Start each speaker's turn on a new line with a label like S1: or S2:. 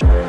S1: Bye.